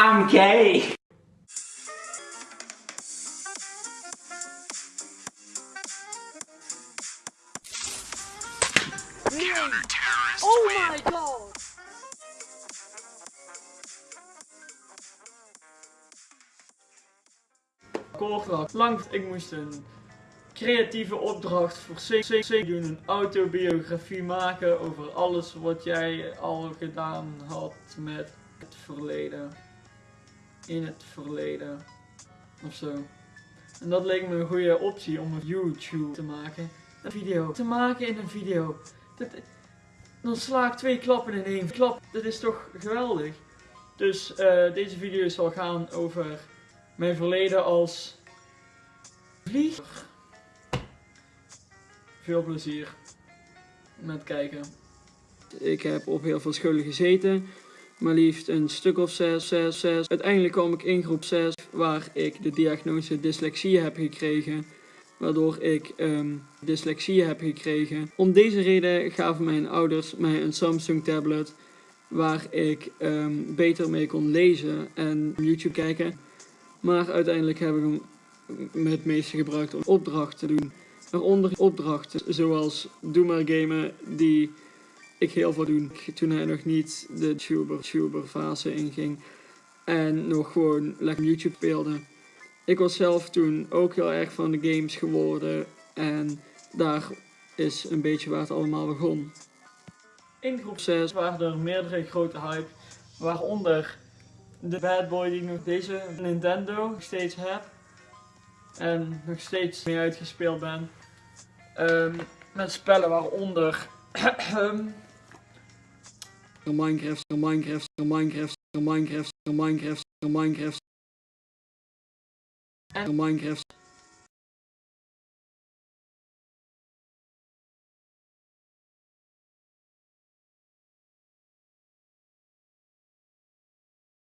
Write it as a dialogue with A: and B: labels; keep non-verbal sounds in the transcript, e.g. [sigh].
A: I'm gay.
B: Oh my god!
C: Koordracht. Lang, ik moest een creatieve opdracht voor CC doen. Een autobiografie maken over alles wat jij al gedaan had met het verleden. In het verleden. Of zo. En dat leek me een goede optie om een YouTube te maken. Een video te maken in een video. Dat, dan sla ik twee klappen in één klap. Dat is toch geweldig. Dus eh, deze video zal gaan over mijn verleden als vlieger. Veel plezier met kijken. Ik heb op heel veel scholen gezeten. Maar liefst een stuk of zes, zes, zes. Uiteindelijk kwam ik in groep 6 waar ik de diagnose dyslexie heb gekregen. Waardoor ik ehm, dyslexie heb gekregen. Om deze reden gaven mijn ouders mij een Samsung tablet. Waar ik ehm, beter mee kon lezen en YouTube kijken. Maar uiteindelijk heb ik hem het meeste gebruikt om opdrachten te doen. Waaronder opdrachten zoals Doe maar gamen die ik heel veel doen toen hij nog niet de tuber, tuber fase inging. En nog gewoon lekker YouTube speelde. Ik was zelf toen ook heel erg van de games geworden. En daar is een beetje waar het allemaal begon. In groep 6 waren er meerdere grote hype. Waaronder de bad boy die ik nog deze Nintendo nog steeds heb. En nog steeds mee uitgespeeld ben. Ehm, met spellen waaronder [clears throat] the Minecraft, the Minecraft, the Minecraft, the Minecraft, the Minecraft, the Minecraft, the Minecraft.